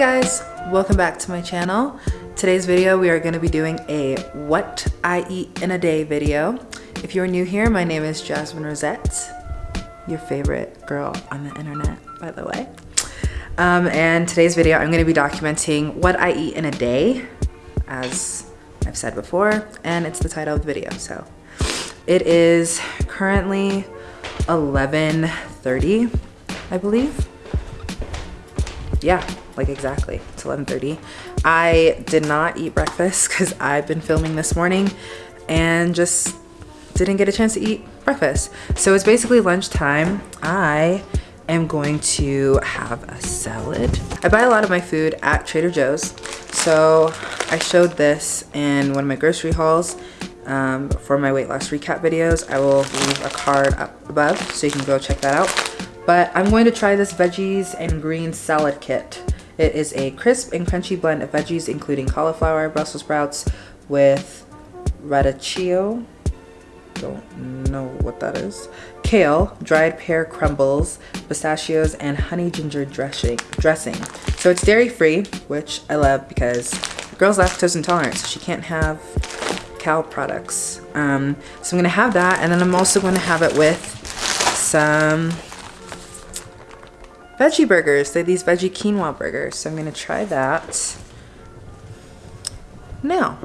guys, welcome back to my channel. Today's video we are going to be doing a what I eat in a day video. If you're new here, my name is Jasmine Rosette, your favorite girl on the internet, by the way. Um, and today's video I'm going to be documenting what I eat in a day, as I've said before, and it's the title of the video. So it is currently 11.30, I believe. Yeah, like exactly, it's 11.30. I did not eat breakfast because I've been filming this morning and just didn't get a chance to eat breakfast. So it's basically lunchtime. I am going to have a salad. I buy a lot of my food at Trader Joe's. So I showed this in one of my grocery hauls um, for my weight loss recap videos. I will leave a card up above so you can go check that out. But I'm going to try this veggies and greens salad kit. It is a crisp and crunchy blend of veggies including cauliflower, Brussels sprouts with radicchio, don't know what that is, kale, dried pear crumbles, pistachios, and honey ginger dressing. dressing. So it's dairy free, which I love because the girl's lactose intolerant, so she can't have cow products. Um, so I'm gonna have that, and then I'm also gonna have it with some veggie burgers. They're these veggie quinoa burgers. So I'm gonna try that now.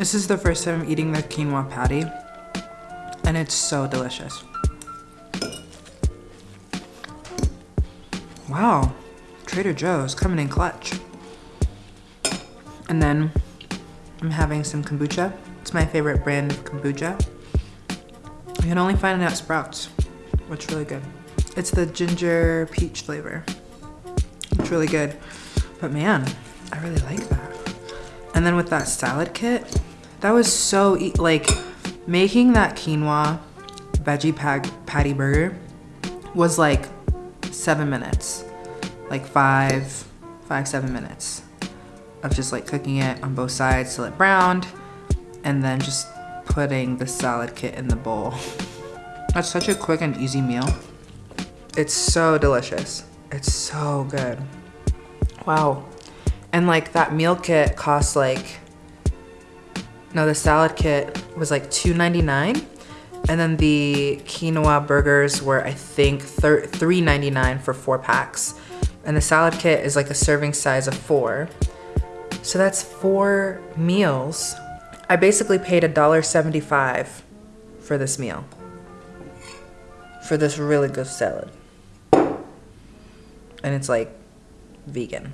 This is the first time I'm eating the quinoa patty and it's so delicious. Wow, Trader Joe's coming in clutch. And then I'm having some kombucha. It's my favorite brand of kombucha. You can only find it at Sprouts, which is really good. It's the ginger peach flavor. It's really good. But man, I really like that. And then with that salad kit, that was so, e like, making that quinoa veggie patty burger was like seven minutes. Like five, five, seven minutes of just like cooking it on both sides till it browned and then just putting the salad kit in the bowl. That's such a quick and easy meal. It's so delicious. It's so good. Wow. And like that meal kit costs like no, the salad kit was like $2.99. And then the quinoa burgers were, I think, $3.99 for four packs. And the salad kit is like a serving size of four. So that's four meals. I basically paid $1.75 for this meal. For this really good salad. And it's like vegan,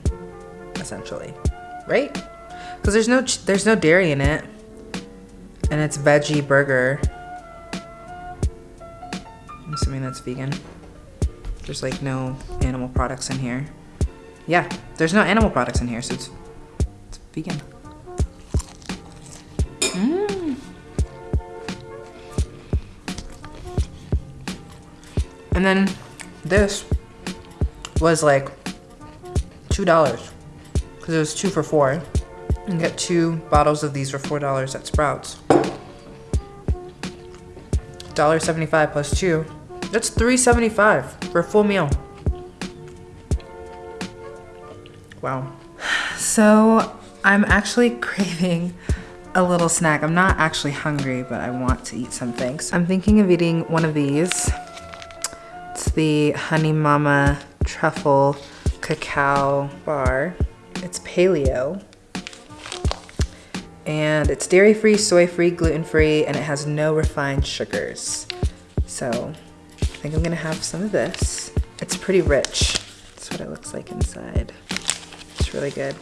essentially, right? Because there's no there's no dairy in it and it's veggie burger. I'm assuming that's vegan. There's like no animal products in here. Yeah, there's no animal products in here, so it's, it's vegan. Mmm. And then this was like $2 because it was two for four. You get two bottles of these for $4 at Sprouts. $1.75 plus two. That's $3.75 for a full meal. Wow. So I'm actually craving a little snack. I'm not actually hungry, but I want to eat something. So I'm thinking of eating one of these. It's the Honey Mama Truffle Cacao Bar. It's paleo. And it's dairy-free, soy-free, gluten-free, and it has no refined sugars. So I think I'm gonna have some of this. It's pretty rich. That's what it looks like inside. It's really good.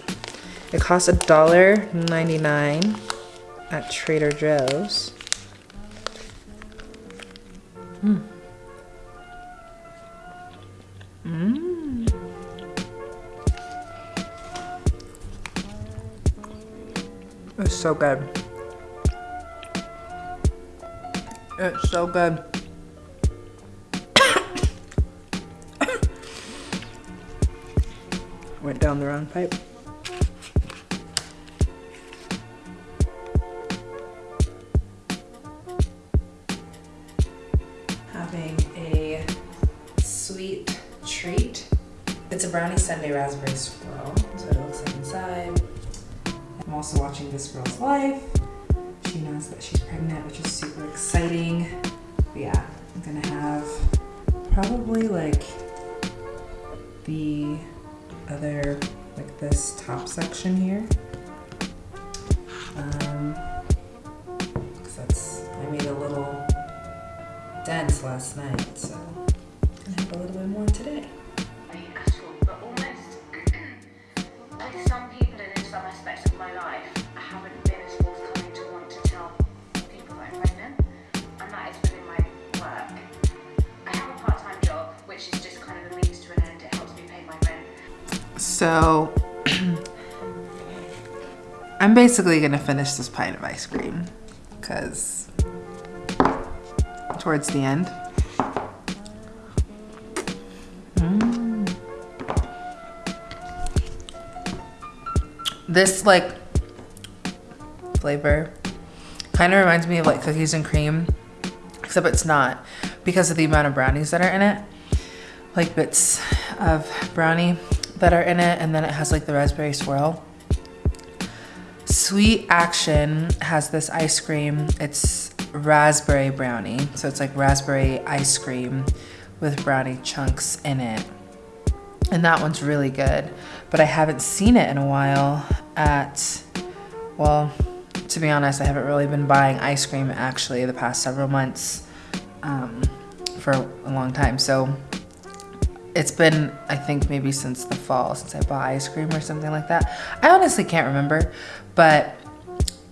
It costs $1.99 at Trader Joe's. Mmm. Mmm. It's so good. It's so good. Went down the wrong pipe. Having a sweet treat. It's a brownie sundae raspberry swirl. So it looks like inside. Also watching this girl's life. She knows that she's pregnant, which is super exciting. But yeah, I'm gonna have probably like the other, like this top section here. Um, cause that's, I made a little dent last night, so I'm gonna have a little bit more today. So I'm basically gonna finish this pint of ice cream because towards the end. Mm. This like flavor kind of reminds me of like cookies and cream, except it's not because of the amount of brownies that are in it. Like bits of brownie that are in it, and then it has like the raspberry swirl. Sweet Action has this ice cream. It's raspberry brownie. So it's like raspberry ice cream with brownie chunks in it. And that one's really good. But I haven't seen it in a while at, well, to be honest, I haven't really been buying ice cream actually the past several months um, for a long time. So it's been, I think, maybe since the fall since I bought ice cream or something like that. I honestly can't remember, but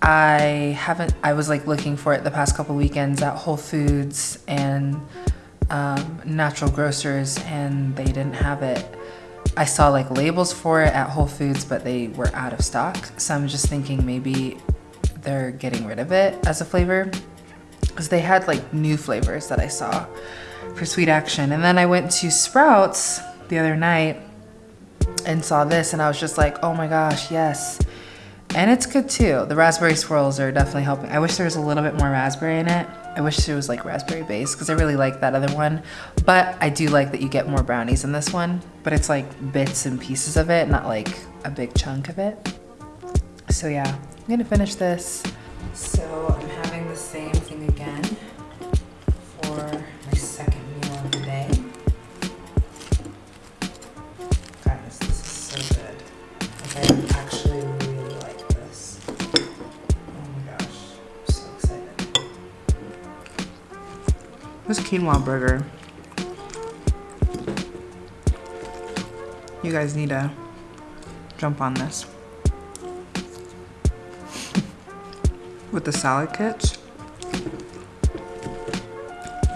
I haven't, I was like looking for it the past couple weekends at Whole Foods and um, natural grocers and they didn't have it. I saw like labels for it at Whole Foods, but they were out of stock. So I'm just thinking maybe they're getting rid of it as a flavor because they had like new flavors that I saw for Sweet Action. And then I went to Sprouts the other night and saw this and I was just like, oh my gosh, yes. And it's good too. The raspberry swirls are definitely helping. I wish there was a little bit more raspberry in it. I wish it was like raspberry based because I really like that other one. But I do like that you get more brownies in this one, but it's like bits and pieces of it, not like a big chunk of it. So yeah, I'm gonna finish this. So actually really like this. Oh my gosh, I'm so excited. This quinoa burger. You guys need to jump on this. With the salad kits.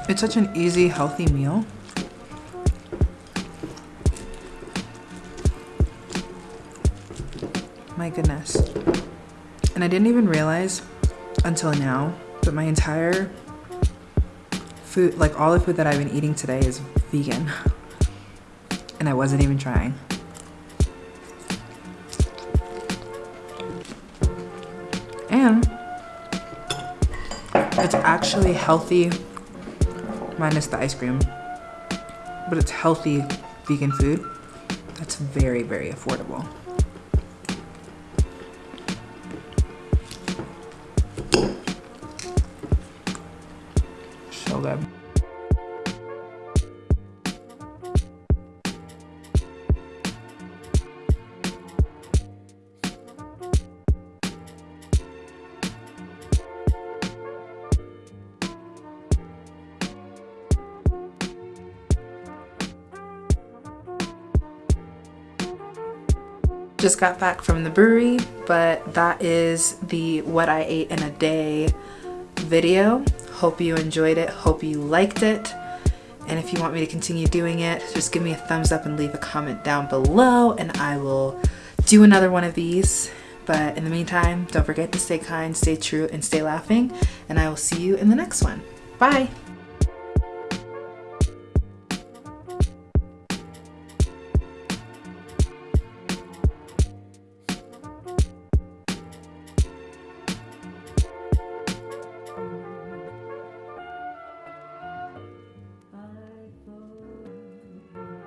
It's such an easy, healthy meal. My goodness. And I didn't even realize until now that my entire food, like all the food that I've been eating today is vegan. And I wasn't even trying. And it's actually healthy, minus the ice cream, but it's healthy vegan food that's very, very affordable. Just got back from the brewery, but that is the what I ate in a day video. Hope you enjoyed it. Hope you liked it. And if you want me to continue doing it, just give me a thumbs up and leave a comment down below and I will do another one of these. But in the meantime, don't forget to stay kind, stay true, and stay laughing. And I will see you in the next one. Bye.